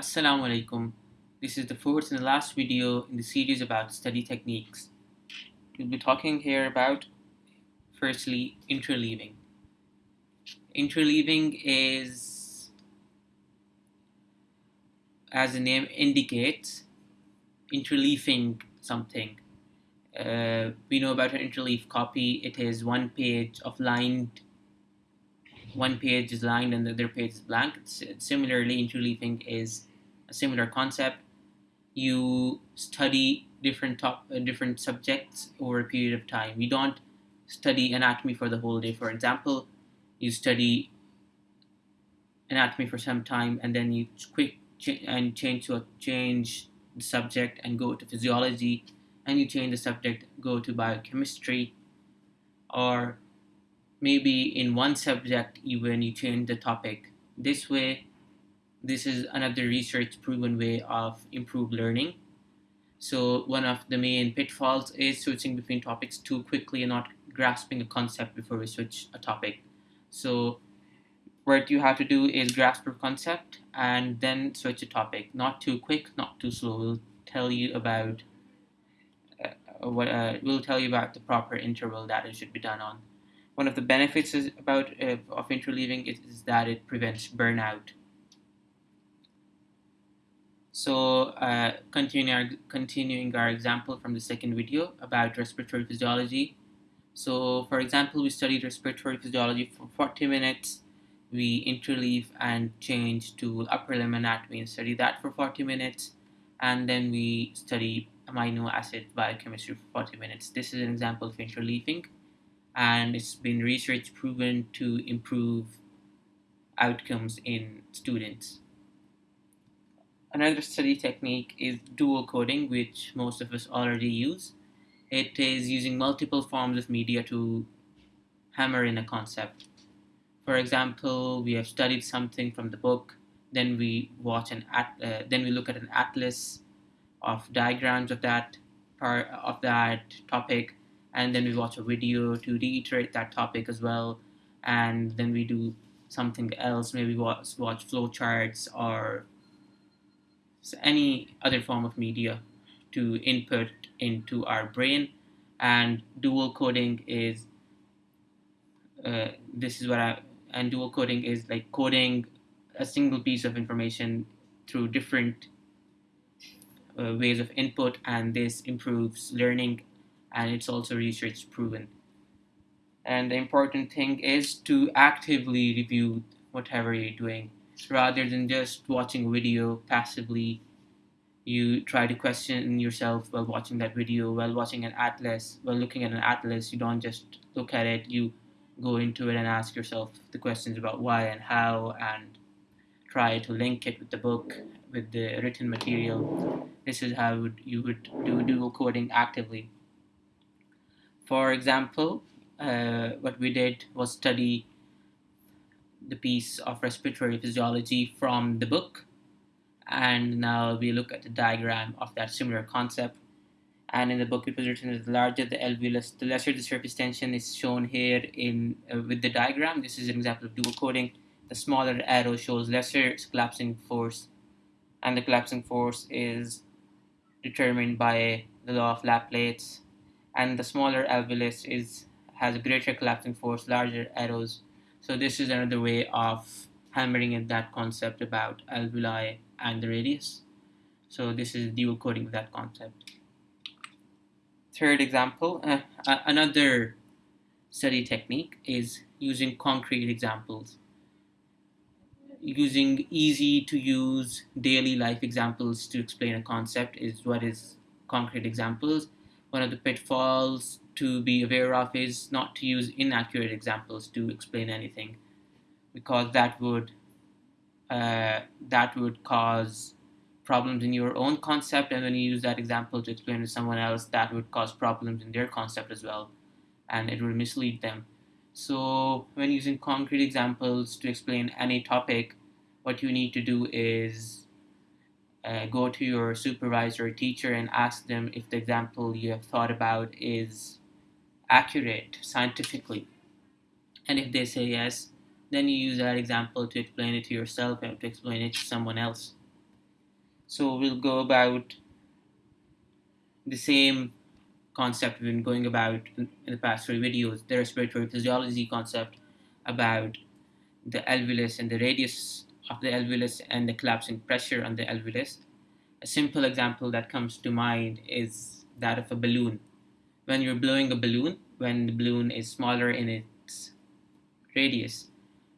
Assalamu alaikum. This is the fourth and the last video in the series about study techniques. We'll be talking here about firstly interleaving. Interleaving is, as the name indicates, interleaving something. Uh, we know about an interleaf copy. It is one page of lined one page is lined and the other page is blank. Similarly, interleaving is a similar concept. You study different top uh, different subjects over a period of time. You don't study anatomy for the whole day. For example, you study anatomy for some time and then you quick and change to a, change the subject and go to physiology and you change the subject go to biochemistry or maybe in one subject even you change the topic this way this is another research proven way of improved learning. So one of the main pitfalls is switching between topics too quickly and not grasping a concept before we switch a topic. So what you have to do is grasp a concept and then switch a topic. Not too quick not too slow. We'll tell you about uh, what uh, we'll tell you about the proper interval that it should be done on. One of the benefits is about uh, of interleaving is, is that it prevents burnout. So uh, continuing, our, continuing our example from the second video about respiratory physiology. So for example, we studied respiratory physiology for 40 minutes. We interleave and change to upper limb anatomy and study that for 40 minutes. And then we study amino acid biochemistry for 40 minutes. This is an example of interleaving and it's been research proven to improve outcomes in students. Another study technique is dual coding, which most of us already use. It is using multiple forms of media to hammer in a concept. For example, we have studied something from the book, then we watch an at, uh, then we look at an atlas of diagrams of that part of that topic, and then we watch a video to reiterate that topic as well and then we do something else maybe watch, watch flowcharts or any other form of media to input into our brain and dual coding is uh, this is what I and dual coding is like coding a single piece of information through different uh, ways of input and this improves learning and it's also research proven. And the important thing is to actively review whatever you're doing rather than just watching a video passively. You try to question yourself while watching that video, while watching an atlas, while looking at an atlas. You don't just look at it, you go into it and ask yourself the questions about why and how and try to link it with the book, with the written material. This is how you would do dual coding actively. For example, uh, what we did was study the piece of respiratory physiology from the book. And now we look at the diagram of that similar concept. And in the book it was written that the larger the alveolus the lesser the surface tension is shown here in uh, with the diagram. This is an example of dual coding the smaller arrow shows lesser collapsing force and the collapsing force is determined by the law of Laplace. And the smaller alveolus is has a greater collapsing force, larger arrows. So this is another way of hammering in that concept about alveoli and the radius. So this is dual coding of that concept. Third example, uh, another study technique is using concrete examples. Using easy to use daily life examples to explain a concept is what is concrete examples one of the pitfalls to be aware of is not to use inaccurate examples to explain anything because that would uh, that would cause problems in your own concept and when you use that example to explain to someone else that would cause problems in their concept as well and it will mislead them. So when using concrete examples to explain any topic what you need to do is uh, go to your supervisor or teacher and ask them if the example you have thought about is accurate scientifically. And if they say yes, then you use that example to explain it to yourself and to explain it to someone else. So we'll go about the same concept we've been going about in, the past three videos, the respiratory physiology concept about the alveolus and the radius of the alveolus and the collapsing pressure on the alveolus. A simple example that comes to mind is that of a balloon. When you're blowing a balloon, when the balloon is smaller in its radius,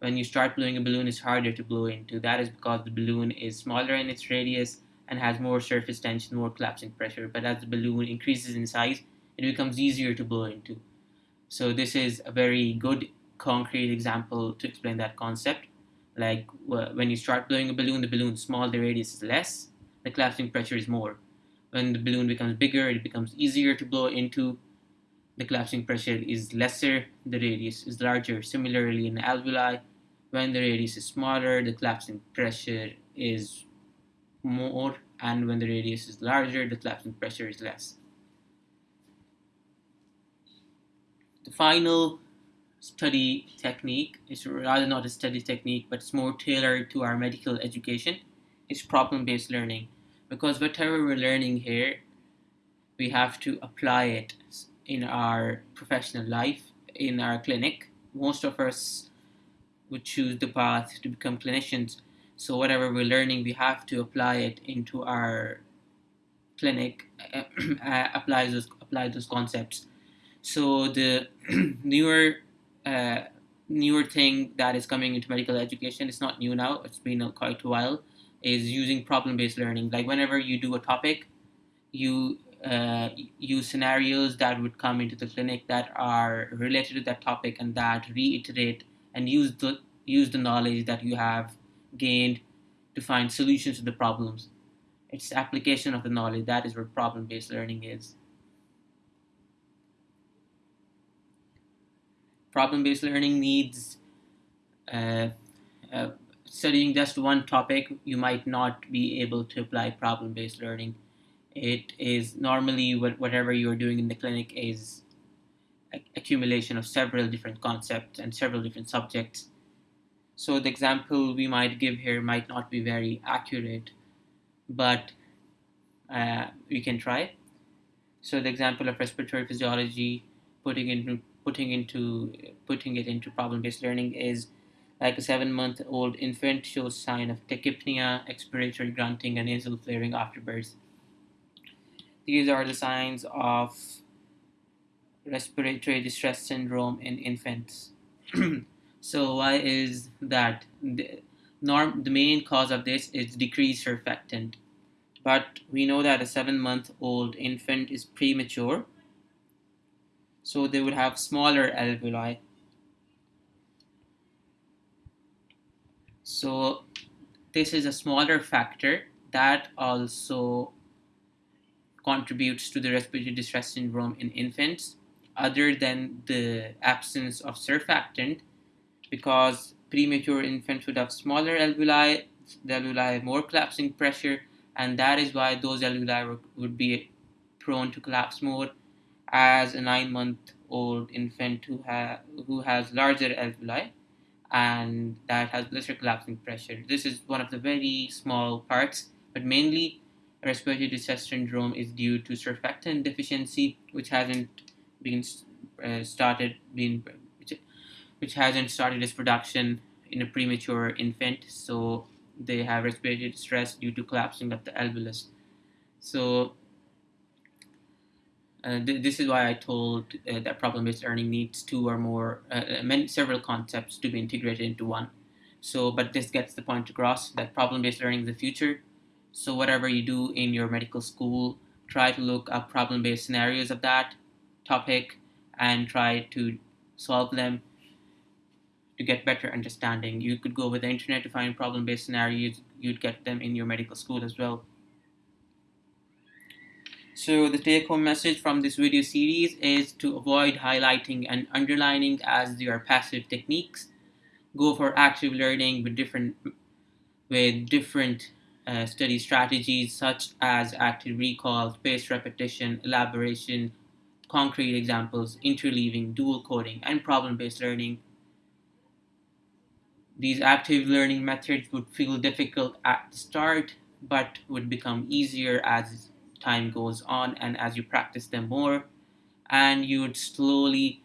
when you start blowing a balloon, it's harder to blow into. That is because the balloon is smaller in its radius and has more surface tension, more collapsing pressure. But as the balloon increases in size, it becomes easier to blow into. So this is a very good concrete example to explain that concept. Like when you start blowing a balloon, the balloon is small, the radius is less, the collapsing pressure is more. When the balloon becomes bigger, it becomes easier to blow into. The collapsing pressure is lesser, the radius is larger. Similarly, in alveoli, when the radius is smaller, the collapsing pressure is more, and when the radius is larger, the collapsing pressure is less. The final study technique is rather not a study technique, but it's more tailored to our medical education. It's problem-based learning because whatever we're learning here, we have to apply it in our professional life, in our clinic. Most of us would choose the path to become clinicians. So whatever we're learning, we have to apply it into our clinic, uh, apply those apply those concepts. So the newer uh, newer thing that is coming into medical education, it's not new now. It's been quite a while is using problem-based learning. Like whenever you do a topic, you uh, use scenarios that would come into the clinic that are related to that topic and that reiterate and use the use the knowledge that you have gained to find solutions to the problems. It's application of the knowledge. That is what problem-based learning is. Problem-based learning needs uh, uh, studying just one topic, you might not be able to apply problem-based learning. It is normally what, whatever you're doing in the clinic is accumulation of several different concepts and several different subjects. So the example we might give here might not be very accurate, but uh, we can try. So the example of respiratory physiology, putting into putting into putting it into problem-based learning is like a seven-month-old infant shows sign of tachypnea, expiratory grunting, and nasal flaring after birth. These are the signs of respiratory distress syndrome in infants. so why is that? The, norm, the main cause of this is decreased surfactant. But we know that a seven-month-old infant is premature, so they would have smaller alveoli So this is a smaller factor that also contributes to the respiratory distress syndrome in infants other than the absence of surfactant because premature infants would have smaller alveoli, the alveoli have more collapsing pressure and that is why those alveoli would be prone to collapse more as a nine month old infant who, ha- who has larger alveoli and that has lesser collapsing pressure. This is one of the very small parts, but mainly respiratory distress syndrome is due to surfactant deficiency, which hasn't been uh, started being which, which hasn't started its production in a premature infant. So they have respiratory distress due to collapsing of the alveolus. So uh, th this is why I told uh, that problem-based learning needs two or more, uh, uh, many, several concepts to be integrated into one. So, but this gets the point across that problem-based learning is the future. So whatever you do in your medical school, try to look up problem-based scenarios of that topic and try to solve them to get better understanding. You could go with the internet to find problem-based scenarios. You'd get them in your medical school as well. So the take home message from this video series is to avoid highlighting and underlining as are passive techniques. Go for active learning with different with different uh, study strategies such as active recall, spaced repetition, elaboration, concrete examples, interleaving, dual coding, and problem-based learning. These active learning methods would feel difficult at the start but would become easier as time goes on and as you practice them more and you would slowly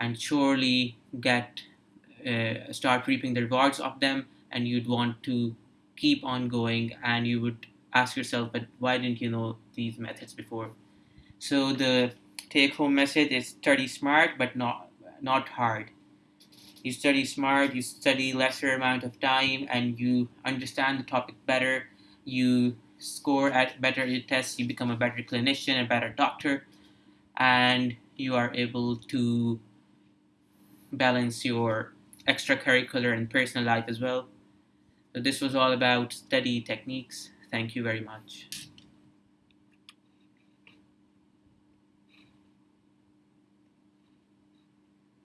and surely get uh, start reaping the rewards of them and you'd want to keep on going and you would ask yourself but why didn't you know these methods before? So the take home message is study smart but not not hard. You study smart you study lesser amount of time and you understand the topic better. You score at better tests you become a better clinician a better doctor and you are able to balance your extracurricular and personal life as well. So this was all about study techniques. Thank you very much